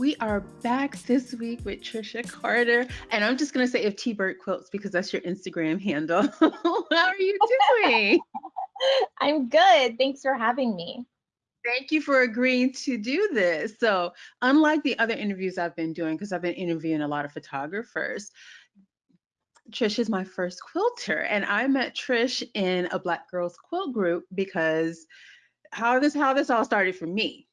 We are back this week with Trisha Carter, and I'm just gonna say if T Bird quilts because that's your Instagram handle. How are you doing? I'm good. Thanks for having me. Thank you for agreeing to do this. So, unlike the other interviews I've been doing, because I've been interviewing a lot of photographers, Trish is my first quilter, and I met Trish in a Black Girls Quilt group because how this how this all started for me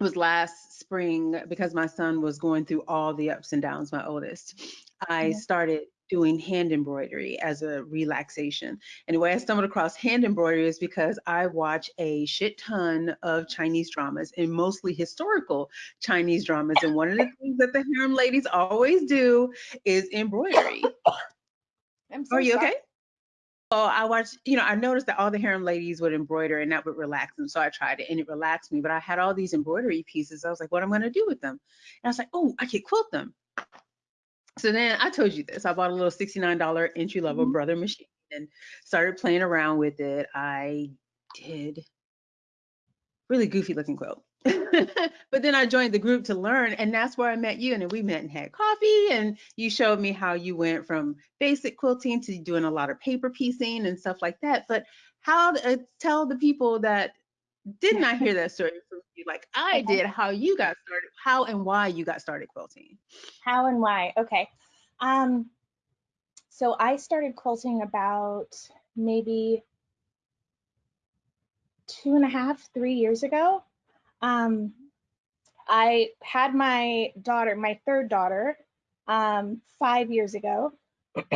was last spring uh, because my son was going through all the ups and downs, my oldest. I yeah. started doing hand embroidery as a relaxation. And the way I stumbled across hand embroidery is because I watch a shit ton of Chinese dramas and mostly historical Chinese dramas. And one of the things that the harem ladies always do is embroidery. I'm so Are you sorry. okay? Oh, I watched, you know, I noticed that all the harem ladies would embroider and that would relax them. So I tried it and it relaxed me. But I had all these embroidery pieces. I was like, what am I going to do with them? And I was like, oh, I could quilt them. So then I told you this. I bought a little $69 entry level mm-hmm. brother machine and started playing around with it. I did really goofy looking quilt. but then I joined the group to learn, and that's where I met you. And we met and had coffee, and you showed me how you went from basic quilting to doing a lot of paper piecing and stuff like that. But how to uh, tell the people that did not hear that story from you, like I did, how you got started, how and why you got started quilting? How and why? Okay. Um, so I started quilting about maybe two and a half, three years ago. Um, I had my daughter, my third daughter, um, five years ago.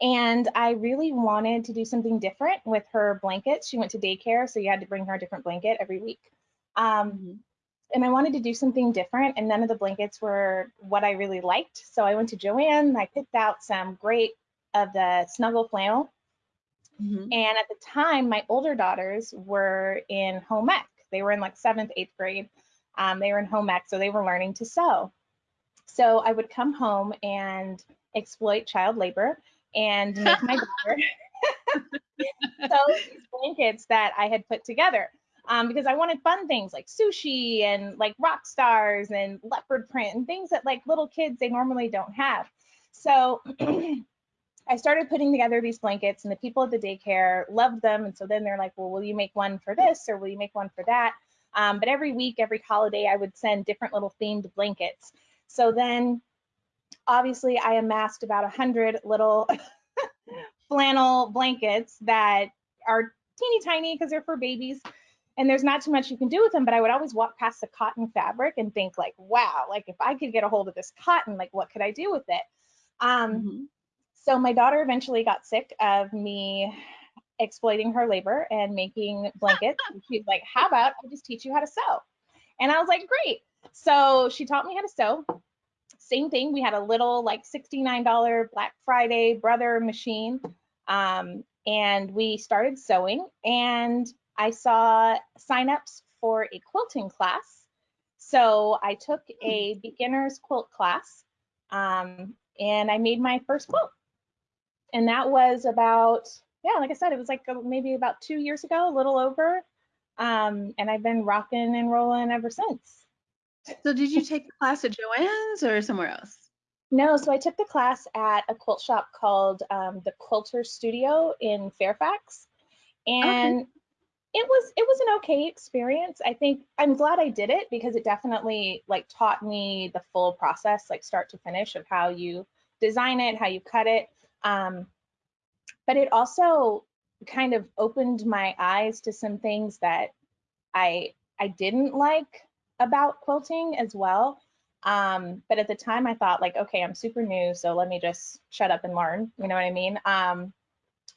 and I really wanted to do something different with her blankets. She went to daycare, so you had to bring her a different blanket every week. Um, mm-hmm. And I wanted to do something different, and none of the blankets were what I really liked. So I went to Joann, I picked out some great of the snuggle flannel. Mm-hmm. And at the time, my older daughters were in home ec. They were in like seventh, eighth grade. Um, they were in home ec, so they were learning to sew. So I would come home and exploit child labor and make my daughter sew these blankets that I had put together. Um, because I wanted fun things like sushi and like rock stars and leopard print and things that like little kids they normally don't have. So I started putting together these blankets and the people at the daycare loved them. And so then they're like, well, will you make one for this or will you make one for that? Um, but every week, every holiday, I would send different little themed blankets. So then obviously I amassed about a hundred little flannel blankets that are teeny tiny because they're for babies and there's not too much you can do with them but i would always walk past the cotton fabric and think like wow like if i could get a hold of this cotton like what could i do with it um, mm-hmm. So my daughter eventually got sick of me exploiting her labor and making blankets. She's like, how about I just teach you how to sew? And I was like, great. So she taught me how to sew. Same thing. We had a little like $69 Black Friday brother machine. Um, and we started sewing and I saw signups for a quilting class. So I took a beginner's quilt class um, and I made my first quilt and that was about yeah like i said it was like maybe about two years ago a little over. Um, and i've been rocking and rolling ever since. So did you take the class at joann's or somewhere else? No so i took the class at a quilt shop called um, the quilter studio in fairfax. And okay. it was it was an okay experience. I think i'm glad i did it because it definitely like taught me the full process like start to finish of how you design it how you cut it um, but it also kind of opened my eyes to some things that I I didn't like about quilting as well. Um, but at the time I thought like, okay, I'm super new, so let me just shut up and learn. You know what I mean? Um,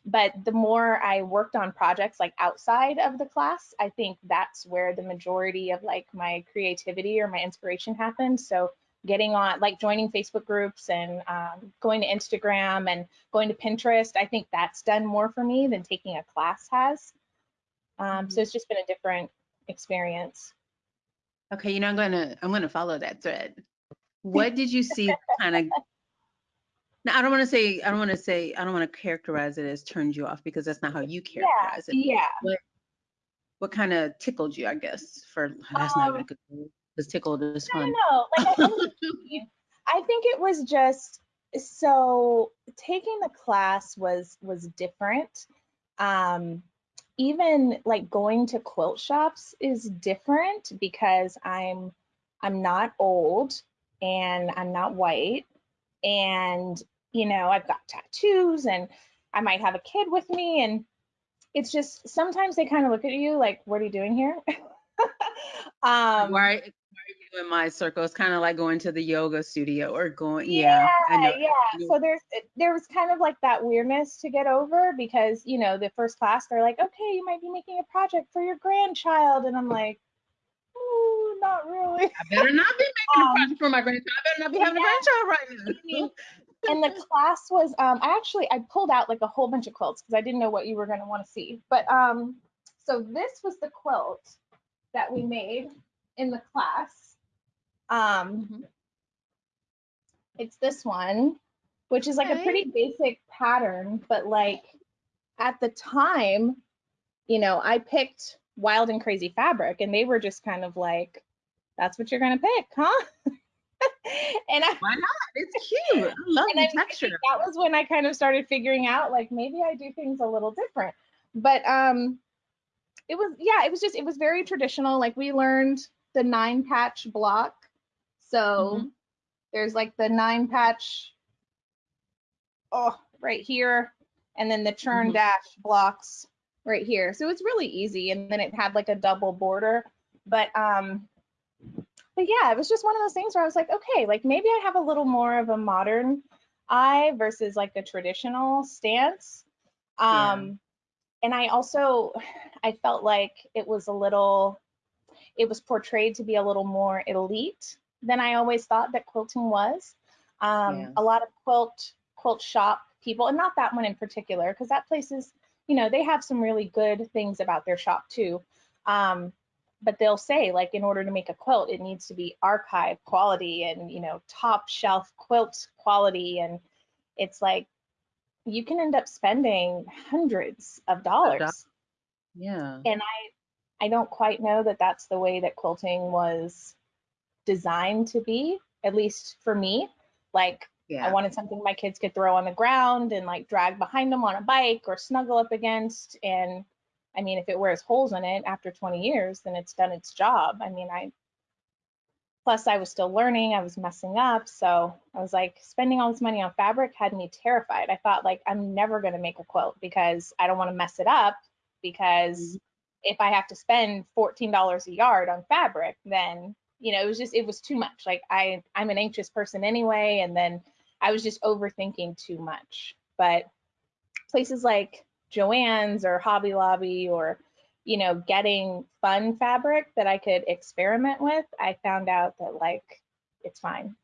but the more I worked on projects like outside of the class, I think that's where the majority of like my creativity or my inspiration happened. So getting on like joining facebook groups and um, going to instagram and going to pinterest i think that's done more for me than taking a class has. Um, so mm-hmm. it's just been a different experience. Okay you know i'm gonna i'm gonna follow that thread. What did you see kind of now i don't want to say i don't want to say i don't want to characterize it as turned you off because that's not how you characterize yeah, it. yeah. What, what kind of tickled you i guess for that's um, not even a good word was tickled. It was I fun. don't know. Like I, think- I think it was just so taking the class was was different. Um, even like going to quilt shops is different because I'm I'm not old and I'm not white and you know I've got tattoos and I might have a kid with me and it's just sometimes they kind of look at you like what are you doing here? um why, in my circle? It's kind of like going to the yoga studio or going, yeah, know. yeah. So there's there was kind of like that weirdness to get over because you know the first class they're like, okay, you might be making a project for your grandchild, and I'm like, ooh, not really. I better not be making Um, a project for my grandchild. I better not be having yeah. a grandchild right now. and the class was um I actually I pulled out like a whole bunch of quilts because I didn't know what you were going to want to see. But um so this was the quilt that we made in the class. Um Mhm. it's this one, which is like a pretty basic pattern, but like at the time, you know, I picked wild and crazy fabric and they were just kind of like that's what you're going to pick, huh? and I Why not? It's cute. I love the I texture. that was when I kind of started figuring out like maybe I do things a little different. But um it was yeah, it was just it was very traditional. Like we learned the nine patch block. So Mhm. there's like the nine patch oh right here and then the churn Mhm. dash blocks right here. So it's really easy and then it had like a double border. But um but yeah, it was just one of those things where I was like, okay, like maybe I have a little more of a modern eye versus like a traditional stance. Yeah. Um, and I also, I felt like it was a little, it was portrayed to be a little more elite than I always thought that quilting was. Um, Yeah. A lot of quilt quilt shop people, and not that one in particular, because that place is, you know, they have some really good things about their shop too. Um, but they'll say like in order to make a quilt it needs to be archive quality and you know top shelf quilt quality and it's like you can end up spending hundreds of dollars Yeah. and i i don't quite know that that's the way that quilting was designed to be at least for me like Yeah. I wanted something my kids could throw on the ground and like drag behind them on a bike or snuggle up against. And I mean, if it wears holes in it after 20 years, then it's done its job. I mean, I, plus I was still learning, I was messing up. So I was like, spending all this money on fabric had me terrified. I thought, like, I'm never going to make a quilt because I don't want to mess it up. Because mm-hmm. if I have to spend $14 a yard on fabric, then you know, it was just it was too much. Like I I'm an anxious person anyway, and then I was just overthinking too much. But places like Joann's or Hobby Lobby or you know, getting fun fabric that I could experiment with, I found out that like it's fine.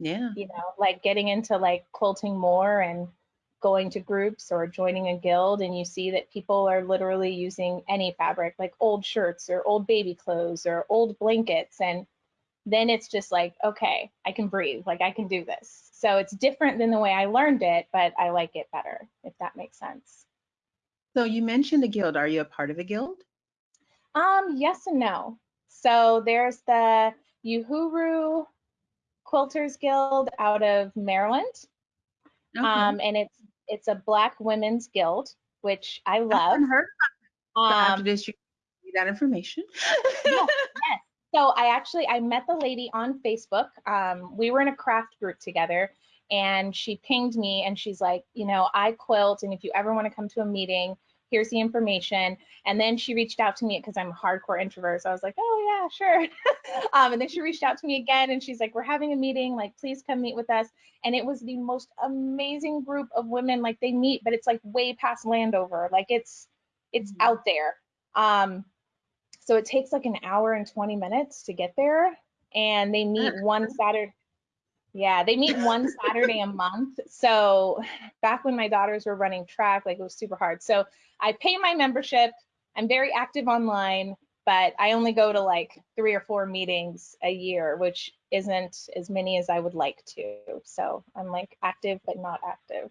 Yeah. You know, like getting into like quilting more and going to groups or joining a guild and you see that people are literally using any fabric like old shirts or old baby clothes or old blankets and then it's just like okay i can breathe like i can do this so it's different than the way i learned it but i like it better if that makes sense So you mentioned a guild. Are you a part of a guild? um yes and no so there's the uhuru quilters guild out of maryland Okay. um and it's it's a black women's guild which i I love heard. So after um this, you need that information. Yes. So I actually I met the lady on Facebook. Um, we were in a craft group together, and she pinged me and she's like, you know, I quilt, and if you ever want to come to a meeting, here's the information. And then she reached out to me because I'm a hardcore introvert, so I was like, oh yeah, sure. um, and then she reached out to me again, and she's like, we're having a meeting, like please come meet with us. And it was the most amazing group of women. Like they meet, but it's like way past Landover, like it's it's Mhm. out there. Um, so it takes like an hour and 20 minutes to get there. And they meet one Saturday. Yeah, they meet one Saturday a month. So back when my daughters were running track, like it was super hard. So I pay my membership. I'm very active online, but I only go to like three or four meetings a year, which isn't as many as I would like to. So I'm like active, but not active.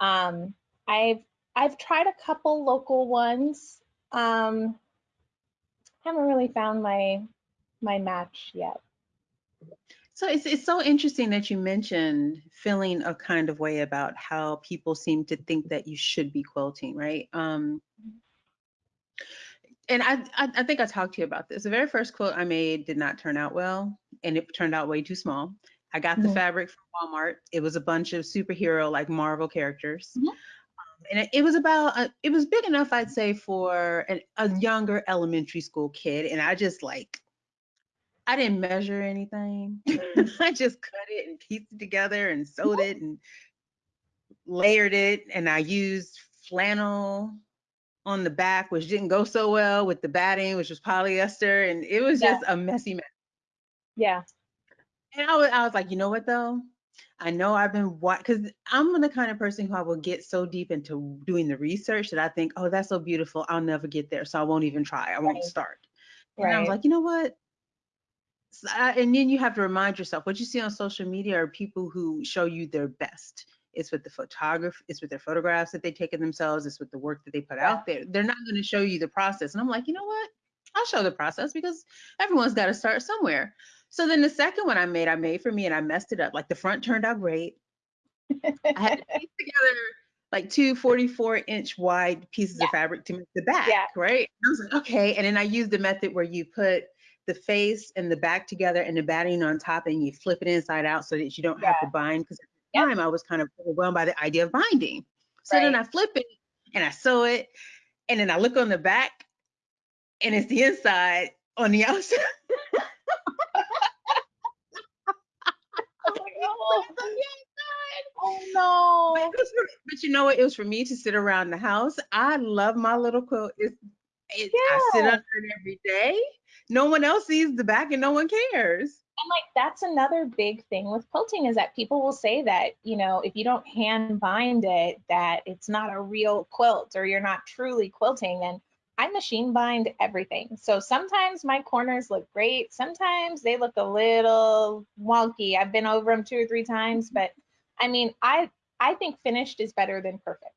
Um, I've I've tried a couple local ones. Um, haven't really found my my match yet. So it's it's so interesting that you mentioned feeling a kind of way about how people seem to think that you should be quilting, right? Um, and I, I, I think I talked to you about this. The very first quilt I made did not turn out well, and it turned out way too small. I got the mm-hmm. fabric from Walmart. It was a bunch of superhero like Marvel characters. Mm-hmm. Um, and it, it, was about uh, it was big enough I'd say for an, a younger elementary school kid and I just like I didn't measure anything. Mm. I just cut it and pieced it together and sewed it and layered it and I used flannel on the back which didn't go so well with the batting which was polyester and it was just a messy mess. Yeah. And I was, I was like, you know what though? I know I've been what because I'm the kind of person who I will get so deep into doing the research that I think, oh, that's so beautiful. I'll never get there, so I won't even try. I won't right. start. And right. I was like, you know what? I, uh, and then you have to remind yourself what you see on social media are people who show you their best. It's with the photography, it's with their photographs that they take of themselves, it's with the work that they put out there. They're not going to show you the process. And I'm like, you know what? I'll show the process because everyone's got to start somewhere. So then the second one I made, I made for me and I messed it up. Like the front turned out great. I had to piece together like two 44 inch wide pieces yeah. of fabric to make the back, yeah. right? I was like, okay. And then I used the method where you put the face and the back together and the batting on top and you flip it inside out so that you don't yeah. have to bind. Because at the time I was kind of overwhelmed by the idea of binding. So right. then I flip it and I sew it. And then I look on the back and it's the inside on the outside. Oh no. But, for, but, you know what? It was for me to sit around the house. I love my little quilt. It's, it's yeah. I sit under it every day. No one else sees the back and no one cares. And like that's another big thing with quilting is that people will say that, you know, if you don't hand bind it, that it's not a real quilt or you're not truly quilting. And I machine bind everything. So sometimes my corners look great. Sometimes they look a little wonky. I've been over them two or three times, mm-hmm. but I mean, I I think finished is better than perfect.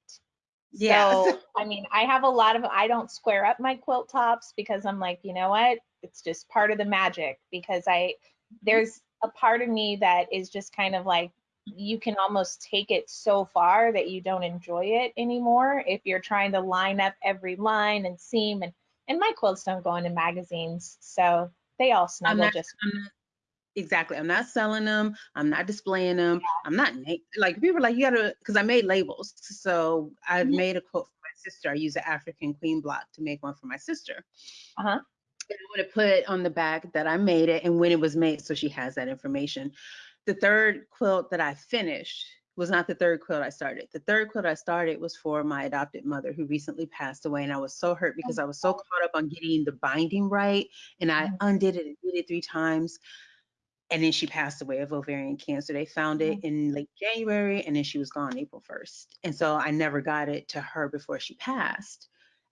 Yeah. So, I mean, I have a lot of I don't square up my quilt tops because I'm like, you know what? It's just part of the magic because I there's a part of me that is just kind of like you can almost take it so far that you don't enjoy it anymore if you're trying to line up every line and seam and and my quilts don't go into magazines so they all snuggle not, just not, exactly i'm not selling them i'm not displaying them i'm not like people are like you gotta because i made labels so i've mm-hmm. made a quote for my sister i use the african queen block to make one for my sister uh-huh and I want to put on the back that I made it and when it was made, so she has that information the third quilt that I finished was not the third quilt I started. The third quilt I started was for my adopted mother who recently passed away. And I was so hurt because I was so caught up on getting the binding right. And I mm-hmm. undid it and did it three times. And then she passed away of ovarian cancer. They found it mm-hmm. in late January and then she was gone April 1st. And so I never got it to her before she passed.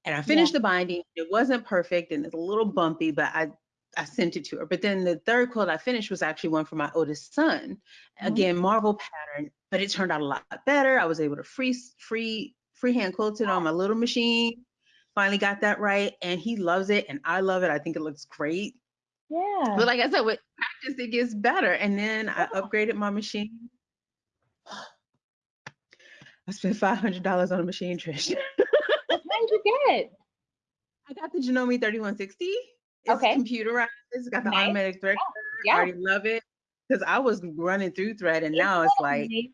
And I finished yeah. the binding. It wasn't perfect and it's a little bumpy, but I I sent it to her. But then the third quilt I finished was actually one for my oldest son. Mm-hmm. Again, Marvel pattern, but it turned out a lot better. I was able to free free freehand quilt it on my little machine. Finally got that right, and he loves it, and I love it. I think it looks great. Yeah. But like I said, with practice, it gets better. And then I oh. upgraded my machine. I spent five hundred dollars on a machine, Trish. what did you get? I got the Janome 3160. It's okay. computerized. It's got the nice. automatic thread. Yeah. I already love it because I was running through thread and Isn't now it's like amazing?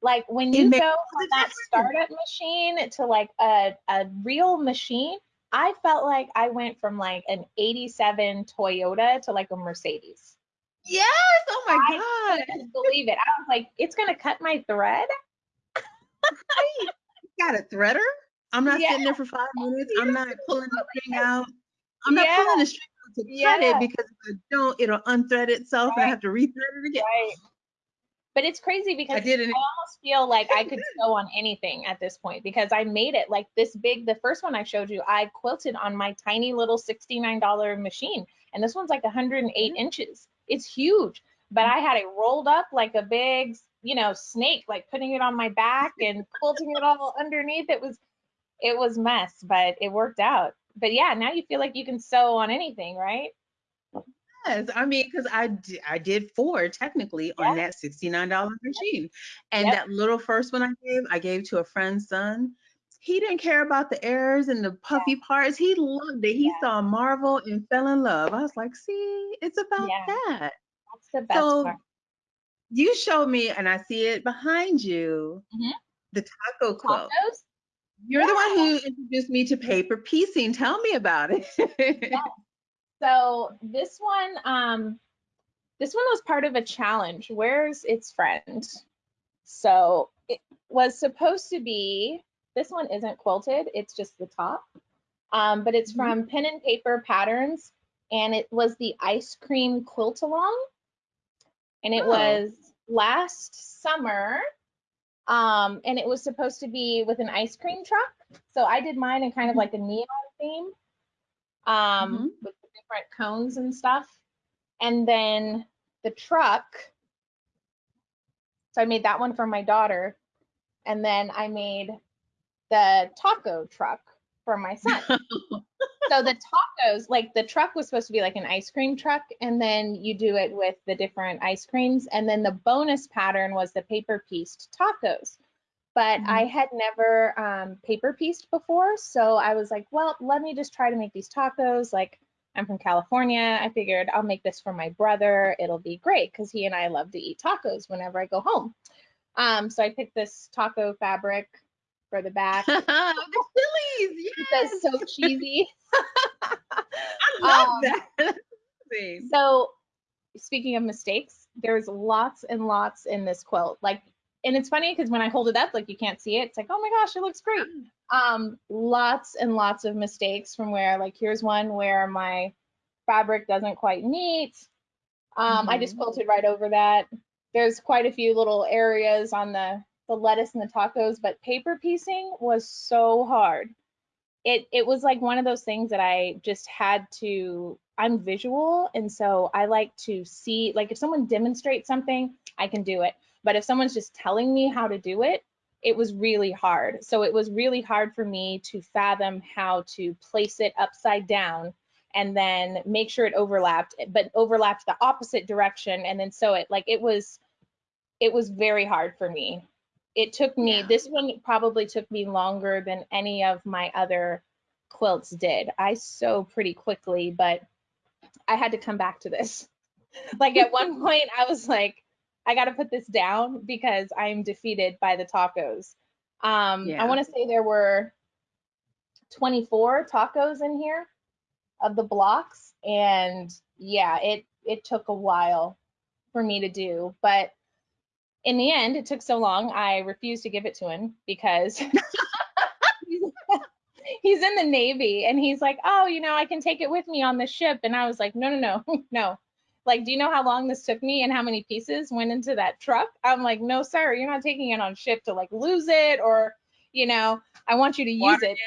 like when you go from that startup machine to like a, a real machine, I felt like I went from like an 87 Toyota to like a Mercedes. Yes. Oh my I God. couldn't believe it. I was like, it's gonna cut my thread. got a threader? I'm not yeah. sitting there for five minutes. I'm not pulling the thing out. I'm not yeah. pulling the string to yeah. cut it because if I don't, it'll unthread itself right. and I have to rethread it again. Right. But it's crazy because I, did I almost feel like I could sew on anything at this point because I made it like this big. The first one I showed you, I quilted on my tiny little $69 machine. And this one's like 108 mm-hmm. inches. It's huge. But I had it rolled up like a big, you know, snake, like putting it on my back and quilting it all underneath. It was it was mess, but it worked out but yeah, now you feel like you can sew on anything, right? Yes, I mean, because I I did four technically on that $69 machine. And Yep. that little first one I gave, I gave to a friend's son. He didn't care about the errors and the puffy parts. He loved it. He Yeah. saw Marvel and fell in love. I was like, see, it's about Yeah. that. That's the best So part. you showed me, and I see it behind you, Mhm. the taco quilt. Tacos? You're the one who introduced me to paper piecing. Tell me about it. So this one, um, this one was part of a challenge. Where's its friend? So it was supposed to be. This one isn't quilted. It's just the top. Um, but it's Mhm. from Pen and Paper Patterns, and it was the ice cream quilt along, and it Oh. was last summer. Um, and it was supposed to be with an ice cream truck. So I did mine in kind of Mhm. like a neon theme um, Mhm. with the different cones and stuff. And then the truck. So I made that one for my daughter. And then I made the taco truck for my son. so the tacos, like the truck was supposed to be like an ice cream truck, and then you do it with the different ice creams. And then the bonus pattern was the paper pieced tacos. But Mhm. I had never um, paper pieced before, so I was like, well, let me just try to make these tacos. Like I'm from California, I figured I'll make this for my brother. It'll be great because he and I love to eat tacos whenever I go home. Um, so I picked this taco fabric for the back. the Phillies, That's so cheesy. I love Um, that. So, speaking of mistakes, there's lots and lots in this quilt. Like, and it's funny because when I hold it up, like you can't see it. It's like, oh my gosh, it looks great. Um, lots and lots of mistakes from where, like, here's one where my fabric doesn't quite meet. Um, I just Mhm. quilted right over that. There's quite a few little areas on the the lettuce and the tacos, but paper piecing was so hard. It it was like one of those things that I just had to. I'm visual, and so I like to see. Like if someone demonstrates something, I can do it. But if someone's just telling me how to do it, it was really hard. So it was really hard for me to fathom how to place it upside down and then make sure it overlapped, but overlapped the opposite direction and then sew it. Like it was, it was very hard for me. It took me, Yeah. this one probably took me longer than any of my other quilts did. I sew pretty quickly, but I had to come back to this. like at one point, I was like, I got to put this down because I'm defeated by the tacos. Um, Yeah. I want to say there were 24 tacos in here of the blocks, and yeah, it it took a while for me to do, but in the end, it took so long, I refused to give it to him because he's, he's in the Navy and he's like, oh, you know, I can take it with me on the ship. And I was like, no, no, no, no. Like, do you know how long this took me and how many pieces went into that truck? I'm like, no, sir, you're not taking it on ship to like lose it or, you know, I want you to use Water it.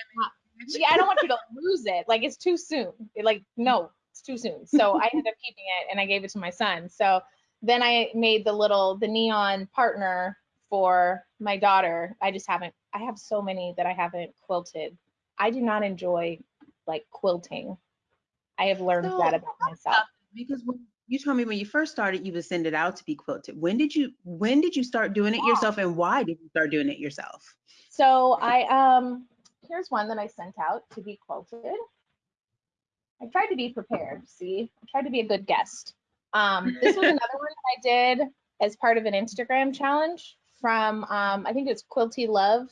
Yeah, I don't want you to lose it. Like, it's too soon. It, like, no, it's too soon. So I ended up keeping it and I gave it to my son. So then I made the little the neon partner for my daughter. I just haven't I have so many that I haven't quilted. I do not enjoy like quilting. I have learned So, that about myself. because when you told me when you first started, you would send it out to be quilted. When did you when did you start doing it yourself, and why did you start doing it yourself? So I um here's one that I sent out to be quilted. I tried to be prepared, see? I tried to be a good guest. Um this was another one that I did as part of an Instagram challenge from um I think it's Quilty Love.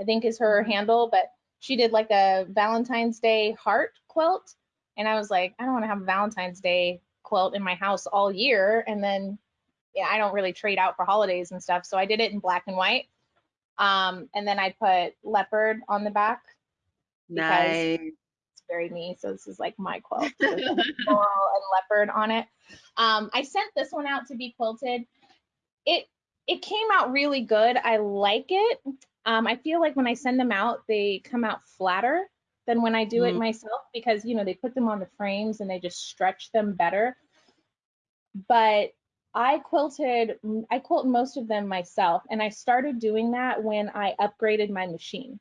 I think is her handle, but she did like a Valentine's Day heart quilt and I was like, I don't want to have a Valentine's Day quilt in my house all year and then yeah, I don't really trade out for holidays and stuff. So I did it in black and white. Um, and then I put leopard on the back. Because- Nice. It's very me. So this is like my quilt. coral and leopard on it. Um, I sent this one out to be quilted. It it came out really good. I like it. Um, I feel like when I send them out, they come out flatter than when I do it Mm. myself because you know they put them on the frames and they just stretch them better. But I quilted I quilt most of them myself and I started doing that when I upgraded my machine.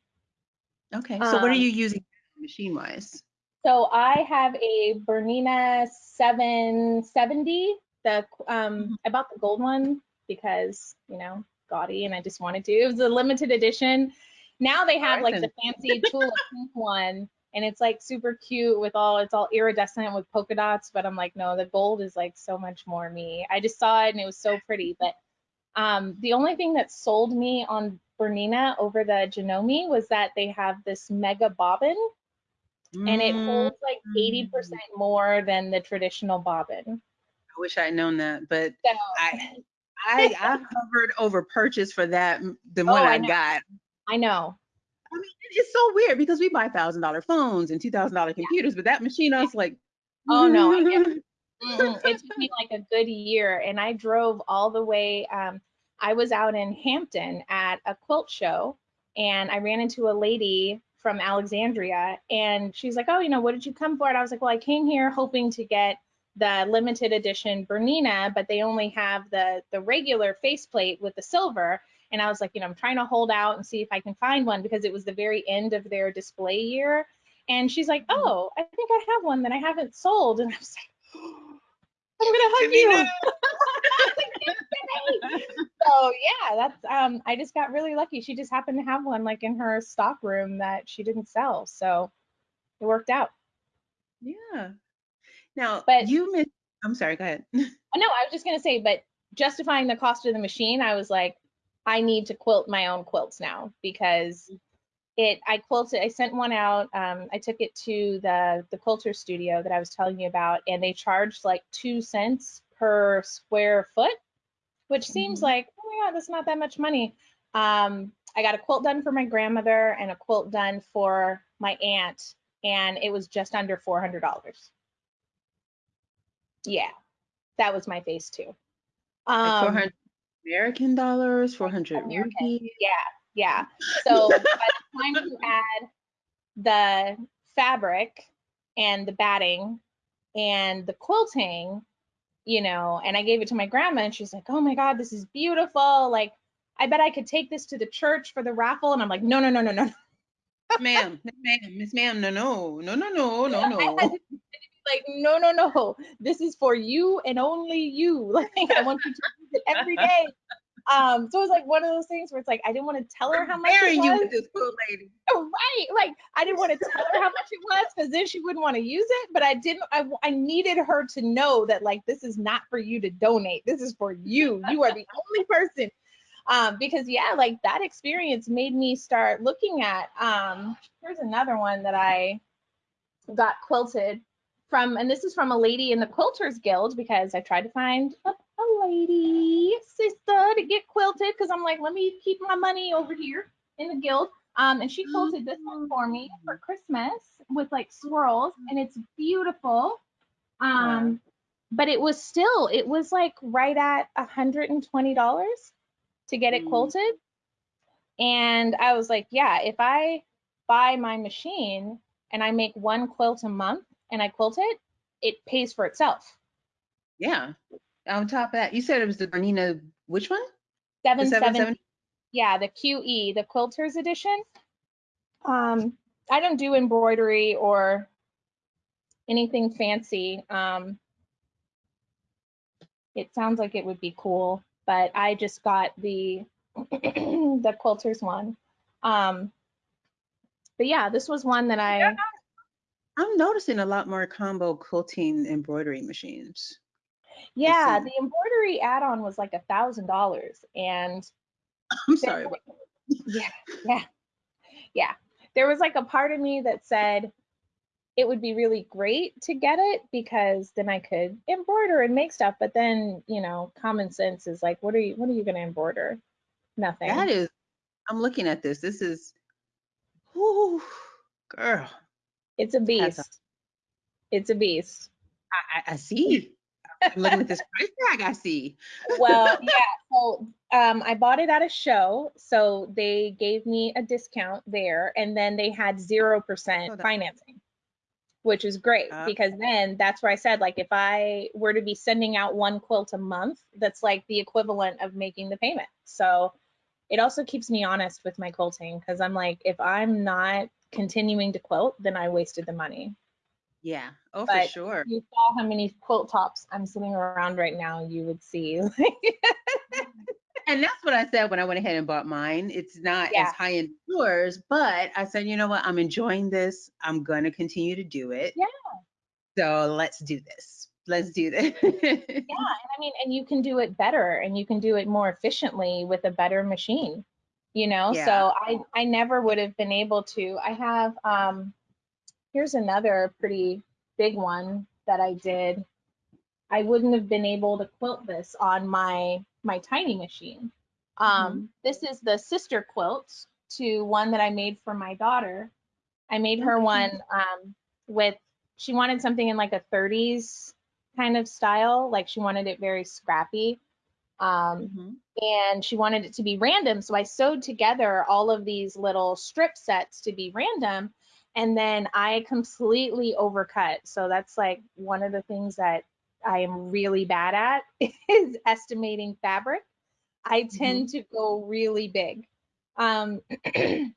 Okay. So what are Um, you using machine wise? So I have a Bernina 770. The um, I bought the gold one because you know gaudy, and I just wanted to. It was a limited edition. Now they have like the fancy tulip pink one, and it's like super cute with all it's all iridescent with polka dots. But I'm like, no, the gold is like so much more me. I just saw it and it was so pretty. But um, the only thing that sold me on Bernina over the Janome was that they have this mega bobbin and it holds like 80% Mm. more than the traditional bobbin. I wish I'd known that, but So, I I I hovered over purchase for that the Oh, one I I, got. I know. I mean, it- it's so weird because we buy thousand dollar phones and two thousand dollar computers, but that machine, I was like, Oh, no, I. It took me like a good year, and I drove all the way. Um, I was out in Hampton at a quilt show, and I ran into a lady from Alexandria, and she's like, "Oh, you know, what did you come for?" And I was like, "Well, I came here hoping to get the limited edition Bernina, but they only have the the regular faceplate with the silver." And I was like, you know, I'm trying to hold out and see if I can find one because it was the very end of their display year. And she's like, Mhm. "Oh, I think I have one that I haven't sold." And I was like, "I'm gonna hug you." so yeah, that's um I just got really lucky. She just happened to have one like in her stock room that she didn't sell. So it worked out. yeah. Now But- you mentioned. I'm sorry. Go ahead. No, I was just gonna say, but justifying the cost of the machine, I was like, I need to quilt my own quilts now because it I quilted I sent one out. Um, I took it to the the quilter studio that I was telling you about, and they charged like two cents per square foot, which seems Mhm. like, oh my god, that's not that much money. Um, I got a quilt done for my grandmother and a quilt done for my aunt, and it was just under four hundred dollars. Yeah, that was my face too. Like Um, 400 American dollars, 400 American. rupees. yeah. yeah. So by the time you add the fabric and the batting and the quilting, you know, and I gave it to my grandma and she's like, oh my God, this is beautiful. Like, I bet I could take this to the church for the raffle. And I'm like, no, no, no, no, no. ma'am, ma'am, Miss ma'am, no, no, no, no, no, no, I had no. to be like, no, no, no. This is for you and only you. Like, I want you to use it every day. Um, so it was like one of those things where it's like I didn't want to tell her how much it you was. with this cool lady. right like i didn't want to tell her how much it was because then she wouldn't want to use it but i didn't I, I needed her to know that like this is not for you to donate this is for you you are the only person um because yeah like that experience made me start looking at um here's another one that i got quilted from and this is from a lady in the quilters guild because i tried to find a, a lady sister to get quilted because i'm like let me keep my money over here in the guild um, and she quilted this one for me for Christmas with like swirls, and it's beautiful. Um, but it was still, it was like right at $120 to get it Mm. quilted. And I was like, yeah, if I buy my machine and I make one quilt a month and I quilt it, it pays for itself. Yeah. On top of that, you said it was the Bernina, which one? The 770 770? yeah, the QE, the quilters edition. Um, I don't do embroidery or anything fancy. Um, it sounds like it would be cool, but I just got the the quilters one. Um, but yeah, this was one that I I'm noticing a lot more combo quilting embroidery machines. yeah, the embroidery add-on was like a thousand dollars, and I'm sorry. yeah, yeah, yeah. There was like a part of me that said it would be really great to get it because then I could embroider and make stuff. But then, you know, common sense is like, what are you, what are you going to embroider? Nothing. That is, I'm looking at this. This is, whoo, girl, it's a beast. off. It's a beast. I, I, I see. I'm looking at this price tag. I see. Well, yeah. So um, I bought it at a show, so they gave me a discount there, and then they had zero Oh, percent that- financing, which is great Ah. because then that's where I said like if I were to be sending out one quilt a month, that's like the equivalent of making the payment. So it also keeps me honest with my quilting because I'm like if I'm not continuing to quilt, then I wasted the money. Yeah. Oh, for sure. if you saw how many quilt tops I'm sitting around right now, you would see. And that's what I said when I went ahead and bought mine. It's not as high end yours, but I said, you know what? I'm enjoying this. I'm going to continue to do it. Yeah. So let's do this. Let's do this. yeah, and I mean, and you can do it better and you can do it more efficiently with a better machine. You know, Yeah. so I I never would have been able to. I have um here's another pretty big one that I did. I wouldn't have been able to quilt this on my my tiny machine. Um, This is the sister quilt to one that I made for my daughter. I made her one um, with she wanted something in like a 30s kind of style, like she wanted it very scrappy. Um, Mhm. and she wanted it to be random. So I sewed together all of these little strip sets to be random. And then I completely overcut. So that's like one of the things that I am really bad at is estimating fabric. I tend to go really big. Um,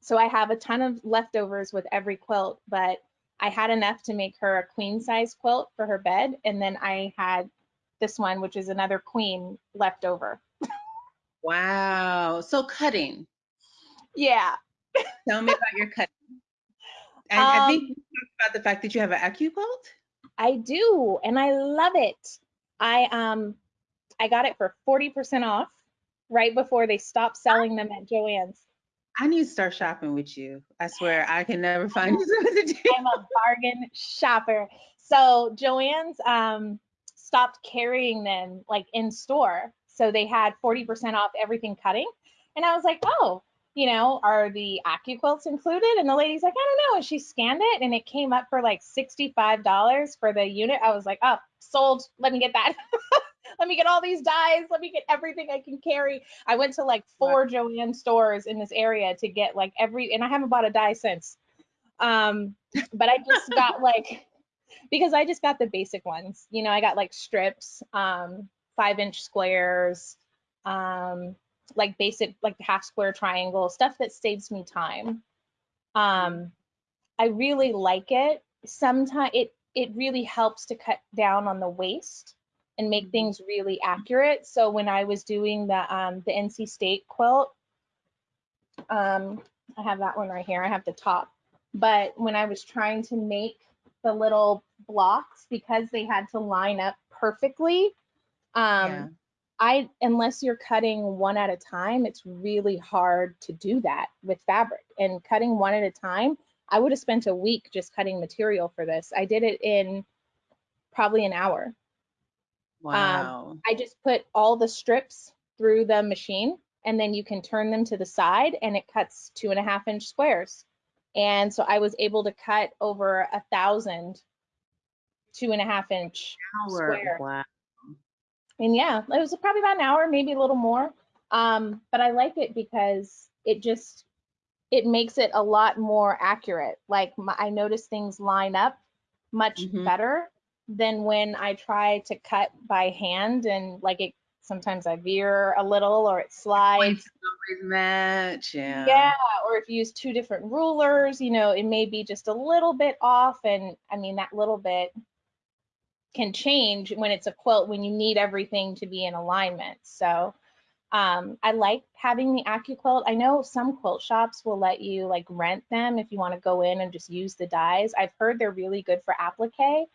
so I have a ton of leftovers with every quilt, but I had enough to make her a queen size quilt for her bed. And then I had this one, which is another queen left over. Wow. So cutting. Yeah. Tell me about your cutting. And I think Um, you talked about the fact that you have an AccuQuilt. I do, and I love it. I um I got it for 40% off right before they stopped selling them at Joann's. I need to start shopping with you. I swear I can never find you something to do. I'm a bargain shopper. So Joann's um stopped carrying them like in store. So they had 40% off everything cutting. And I was like, oh, you know, are the AccuQuilts included? And the lady's like, I don't know. And she scanned it and it came up for like $65 for the unit. I was like, oh, sold. Let me get that. Let me get all these dies. Let me get everything I can carry. I went to like four Joann stores in this area to get like every, and I haven't bought a die since. Um, but I just got like, because I just got the basic ones. You know, I got like strips, um, five inch squares, um, like basic, like half square triangle, stuff that saves me time. Um, I really like it. Sometimes it, it really helps to cut down on the waste and make Mhm. things really accurate. So when I was doing the, um, the NC State quilt, um, I have that one right here. I have the top. But when I was trying to make the little blocks because they had to line up perfectly, um, Yeah. I unless you're cutting one at a time, it's really hard to do that with fabric. And cutting one at a time, I would have spent a week just cutting material for this. I did it in probably an hour. Wow. I just put all the strips through the machine and then you can turn them to the side and it cuts two and a half inch squares. And so I was able to cut over a thousand two and a half inch. Hour. square. Wow. And yeah, it was probably about an hour, maybe a little more. Um, but I like it because it just it makes it a lot more accurate. Like my, I notice things line up much Mhm. better than when I try to cut by hand and like it sometimes I veer a little or it slides. Always match. Yeah. Yeah, or if you use two different rulers, you know, it may be just a little bit off. And I mean, that little bit can change when it's a quilt when you need everything to be in alignment. So um, I like having the AccuQuilt. I know some quilt shops will let you like rent them if you want to go in and just use the dies. I've heard they're really good for applique.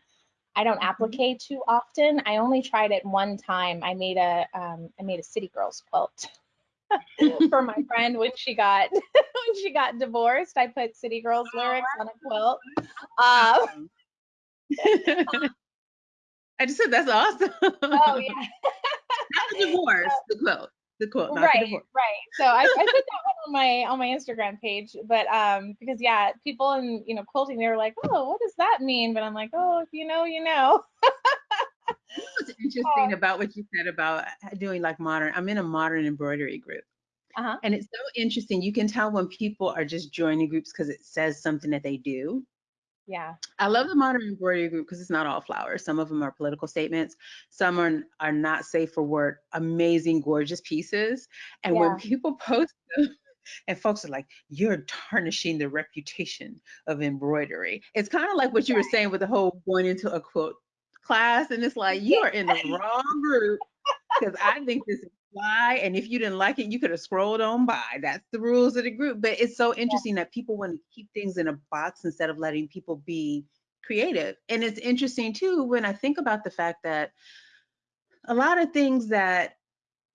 I don't Mhm. applique too often. I only tried it one time. I made a um, I made a City Girls quilt for my friend when she got when she got divorced. I put City Girls lyrics on a quilt. Um, I just said that's awesome. oh yeah. Not the divorce, the quilt. The quilt, not the right right so I, I put that one on my on my instagram page but um because yeah people in you know quilting they were like oh what does that mean but i'm like oh if you know you know What's interesting about what you said about doing like modern, I'm in a modern embroidery group. uh-huh And it's so interesting. You can tell when people are just joining groups because it says something that they do. Yeah I love the modern embroidery group because it's not all flowers. Some of them are political statements. Some are, are not safe for work, amazing, gorgeous pieces. And Yeah. when people post them, And folks are like, you're tarnishing the reputation of embroidery. It's kind of like what you were saying with the whole going into a quote class. And it's like, you are in the wrong group because I think this is why. And if you didn't like it, you could have scrolled on by. That's the rules of the group. But it's so interesting that people want to keep things in a box instead of letting people be creative. And it's interesting too when I think about the fact that a lot of things that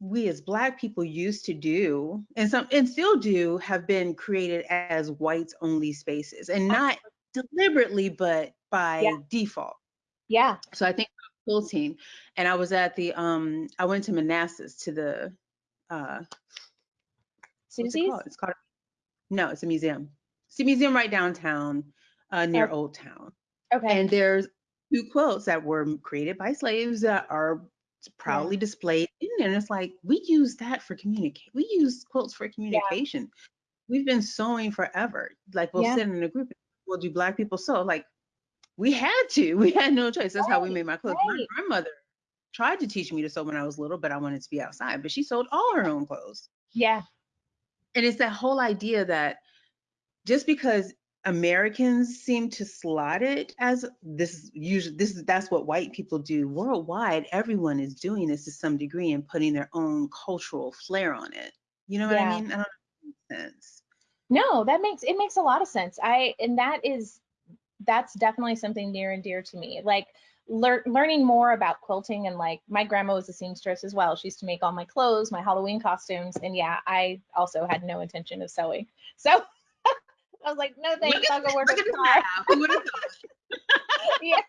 we as black people used to do and some and still do have been created as whites only spaces and uh-huh. not deliberately but by Yeah. default Yeah. so i think quilting and i was at the um i went to manassas to the uh what's it called it's called no it's a museum it's a museum right downtown uh near Oh. old town Okay. and there's two quilts that were created by slaves that are proudly displayed in there. And it's like, we use that for communicate. We use quilts for communication. We've been sewing forever. Like we'll Yeah. sit in a group, we'll do black people sew. Like we had to, we had no choice. That's how we made my clothes. My grandmother tried to teach me to sew when I was little, but I wanted to be outside. But she sewed all her own clothes yeah. and it's that whole idea that just because Americans seem to slot it as this usually this is that's what white people do worldwide. Everyone is doing this to some degree and putting their own cultural flair on it. You know what Yeah. I mean? I don't know if that makes sense. No, that makes it makes a lot of sense. I and that is that's definitely something near and dear to me. Like lear, learning more about quilting and like my grandma was a seamstress as well. She used to make all my clothes, my Halloween costumes, and yeah, I also had no intention of sewing. So I was like, no thanks, I'll go work at the the car. map. Who would've thought? yeah.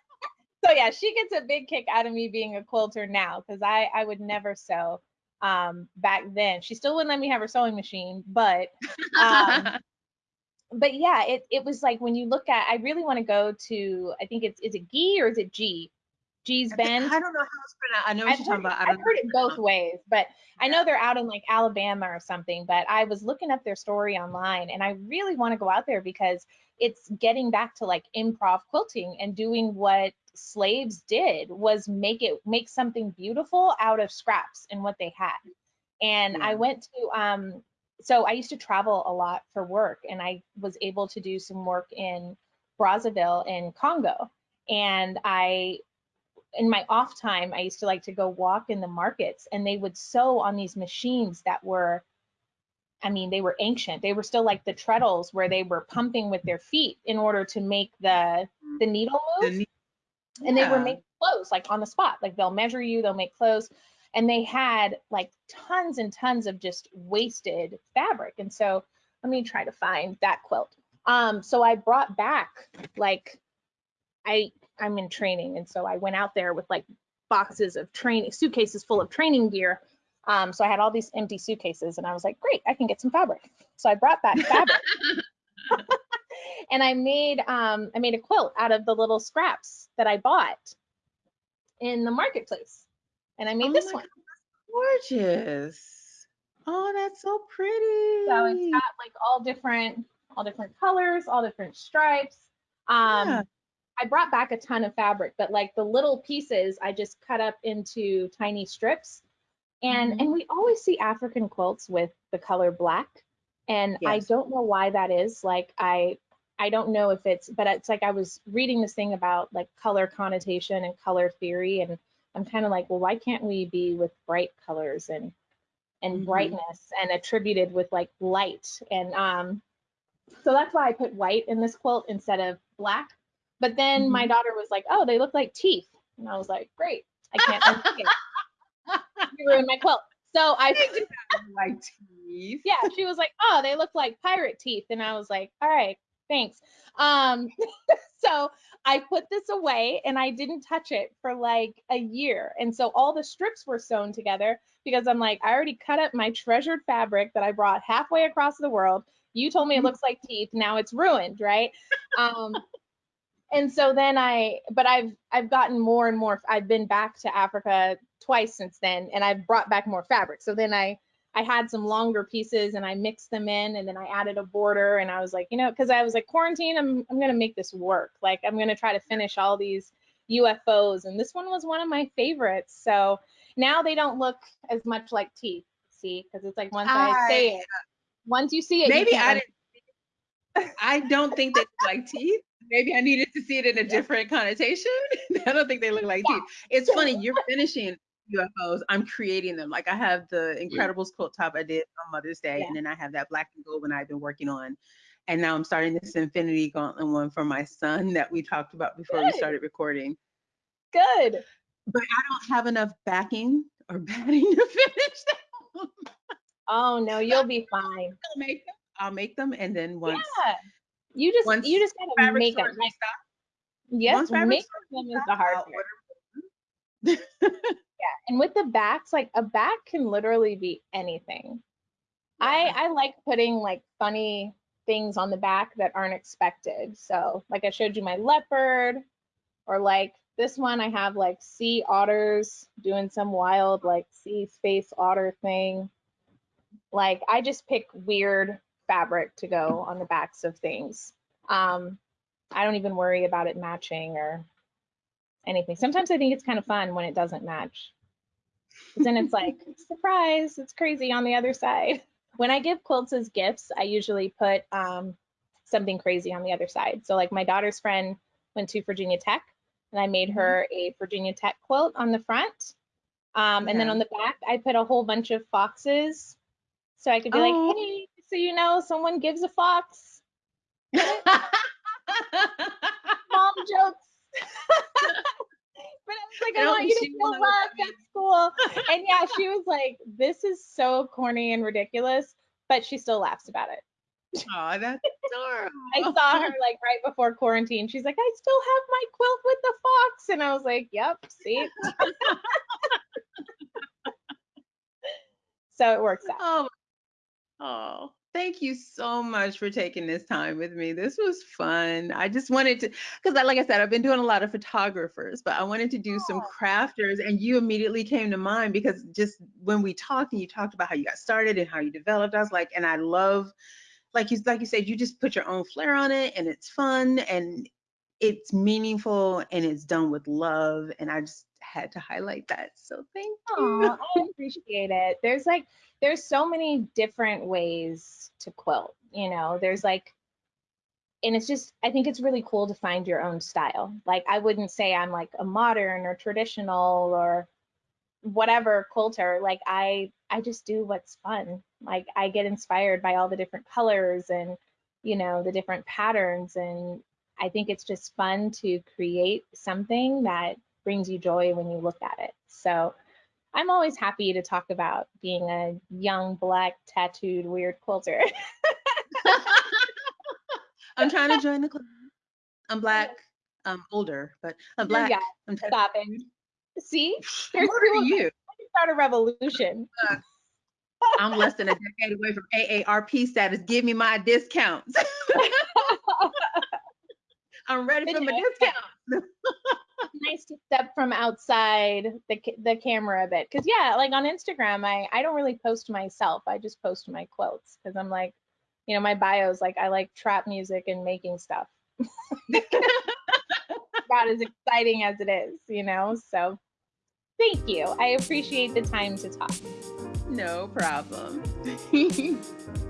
So yeah, she gets a big kick out of me being a quilter now because I I would never sew um back then. She still wouldn't let me have her sewing machine, but um, but yeah, it it was like when you look at I really want to go to I think it's is it G or is it G? Gee's Bend. I don't know how it's pronounced. I know what I've you're talking about. I know heard it both ways, but I know they're out in like Alabama or something. But I was looking up their story online, and I really want to go out there because it's getting back to like improv quilting and doing what slaves did was make it make something beautiful out of scraps and what they had. And I went to um so I used to travel a lot for work, and I was able to do some work in Brazzaville in Congo, and I in my off time, I used to like to go walk in the markets and they would sew on these machines that were, I mean, they were ancient. They were still like the treadles where they were pumping with their feet in order to make the the needle The move. ne- And they were making clothes like on the spot. Like they'll measure you, they'll make clothes. And they had like tons and tons of just wasted fabric. And so let me try to find that quilt. Um, so I brought back like I I'm in training, and so I went out there with like boxes of training suitcases full of training gear. Um, so I had all these empty suitcases, and I was like, great, I can get some fabric. So I brought back fabric, and I made um I made a quilt out of the little scraps that I bought in the marketplace, and I made Oh this one. God, gorgeous. Oh, that's so pretty. So it's got like all different all different colors, all different stripes. Um, Yeah. I brought back a ton of fabric, but like the little pieces I just cut up into tiny strips. And Mhm. and we always see African quilts with the color black. And I don't know why that is. Like I I don't know if it's but it's like I was reading this thing about like color connotation and color theory and I'm kind of like, well, why can't we be with bright colors and and Mhm. brightness and attributed with like light and um so that's why I put white in this quilt instead of black. But then my daughter was like, "Oh, they look like teeth," and I was like, "Great, I can't. You ruined my quilt." So I, like teeth. yeah, she was like, "Oh, they look like pirate teeth," and I was like, "All right, thanks." Um, so I put this away and I didn't touch it for like a year, and so all the strips were sewn together because I'm like, I already cut up my treasured fabric that I brought halfway across the world. You told me it looks like teeth. Now it's ruined, right? Um, and so then I, but I've I've gotten more and more. I've been back to Africa twice since then, and I've brought back more fabric. So then I I had some longer pieces and I mixed them in, and then I added a border, and I was like, you know, because I was like quarantine, I'm I'm gonna make this work. Like I'm gonna try to finish all these UFOs, and this one was one of my favorites. So now they don't look as much like teeth. See, because it's like once I ah, say it, Once you see it, maybe I didn't. I don't think they look like teeth. Maybe I needed to see it in a different connotation. I don't think they look like yeah. teeth. It's funny. You're finishing UFOs. I'm creating them. Like I have the Incredibles quilt top I did on Mother's Day, yeah. and then I have that black and gold one I've been working on. And now I'm starting this Infinity Gauntlet one for my son that we talked about before Good. we started recording. Good. But I don't have enough backing or batting to finish them. Oh no, you'll be fine. I'll make them. I'll make them, and then once. Yeah. You just once you just gotta make them. Like, yes, make them is the hard part. yeah, and with the backs, like a back can literally be anything. Yeah. I I like putting like funny things on the back that aren't expected. So like I showed you my leopard, or like this one I have like sea otters doing some wild like sea space otter thing. Like I just pick weird fabric to go on the backs of things. Um, I don't even worry about it matching or anything. Sometimes I think it's kind of fun when it doesn't match. Then it's like, surprise, it's crazy on the other side. When I give quilts as gifts, I usually put um, something crazy on the other side. So like my daughter's friend went to Virginia Tech and I made mm-hmm. her a Virginia Tech quilt on the front. Um, and then on the back, I put a whole bunch of foxes. So I could be oh. like, hey, so you know, someone gives a fox. Mom jokes. but I was like, I, I want you to feel loved at school. And yeah, she was like, this is so corny and ridiculous, but she still laughs about it. Oh, that's adorable. I saw her like right before quarantine. She's like, I still have my quilt with the fox. And I was like, yep, see? so it works out. Oh, oh, thank you so much for taking this time with me. This was fun. I just wanted to, because like I said, I've been doing a lot of photographers, but I wanted to do oh. some crafters, and you immediately came to mind because just when we talked and you talked about how you got started and how you developed, I was like, and I love like you like you said, you just put your own flair on it and it's fun and it's meaningful and it's done with love. And I just had to highlight that. So thank you. I appreciate it. There's like there's so many different ways to quilt, you know. There's like and it's just I think it's really cool to find your own style. Like I wouldn't say I'm like a modern or traditional or whatever quilter. Like I I just do what's fun. Like I get inspired by all the different colors and, you know, the different patterns. And I think it's just fun to create something that brings you joy when you look at it. So I'm always happy to talk about being a young, black, tattooed, weird quilter. I'm trying to join the club. I'm black. I'm older, but I'm black. Yeah, I'm stopping. See? Here's what are you? start a revolution. Uh, I'm less than a decade away from AARP status. Give me my discounts. I'm ready for my discount. Nice to step from outside the the camera a bit, because yeah, like on Instagram, I I don't really post myself. I just post my quotes because I'm like, you know, my bio's like I like trap music and making stuff. About as exciting as it is, you know. So Thank you. I appreciate the time to talk. No problem.